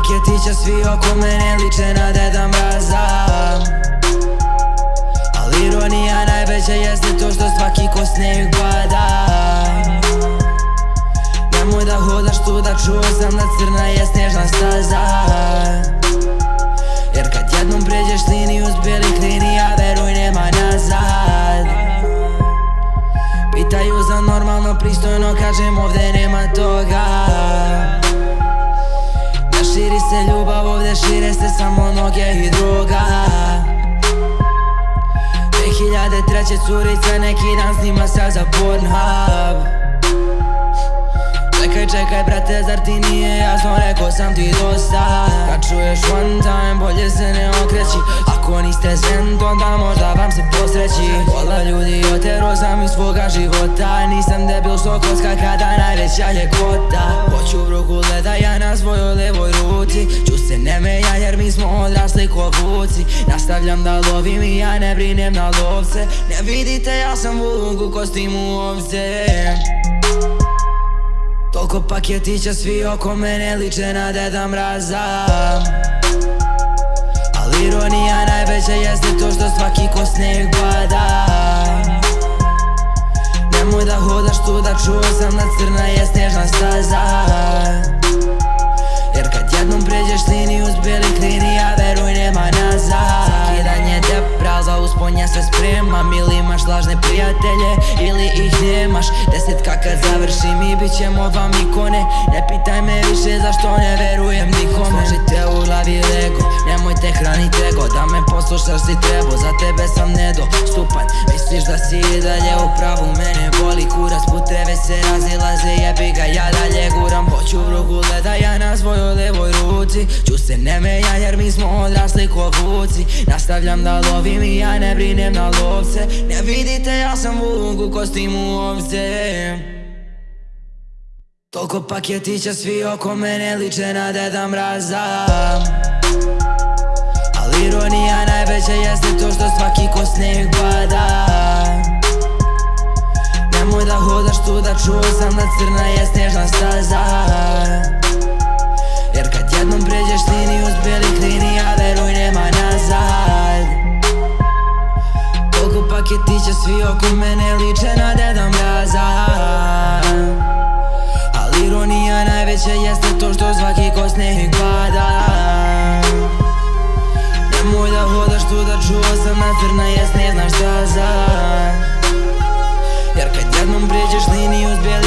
paketića svi oko mene liče na Deda Mraza Ali ironija najveća jeste to što svaki ko snijeg pada. Nemoj da hodaš tu da čuo sam da crna je snježna staza. Jer kad jednom pređeš liniju s bijelih linija veruj nema nazad. Pitaju za normalno pristojno kažem ovdje nema toga Širi se ljubav ovdje šire se samo noge i droga. 2003. curica neki dan snima sa za Pornhub. Čekaj, čekaj brate, zar ti nije jasno, rekao sam ti dosta. Kad čuješ one time, bolje se ne okreći. Ako niste zen, onda možda vam se posreći. Pola ljudi otero sam iz svoga života. Nisam debil što kocka kada najveća je vuci Nastavljam da lovim i ja ne brinem na lovce. Ne vidite ja sam vuk u kostimu ovce. Toliko paketića svi oko mene liče na Deda Mraza. Ali ironija najveća jeste to što svaki ko snijeg pada. Nemoj da hodaš tu da čuo sam da crna je snježna staza spremam Ili imaš lažne prijatelje ili ih nemaš? Desetka kad završim i bit ćemo vam ikone Ne pitaj me više zašto ne verujem nikome. Složite u glavi lego, nemojte hranit ego. Da me poslušaš si treba, za tebe sam nedostupan Misliš da si i dalje u pravu, mene boli kurac Puteve se razilaze, jebi ga, ja dalje guram. Hoću ruku gleda ja na svojoj levoj ruci. Ču se ne meja jer mi smo odrasli ko vuci. Nastavljam da lovim i ja ne brinem na lovce. Ne vidite ja sam vuk u ovce. Toliko paketića svi oko mene liče na Deda Mraza. Ali ironija najveća jeste to što svaki ko snijeg pada čuo sam da crna je snježna staza. Jer kad jednom pređeš liniju s bijelih linija veruj nema nazad. Toliko paketića svi oko mene liče na Deda Mraza Ali ironija najveća jeste Random brejës your bjerë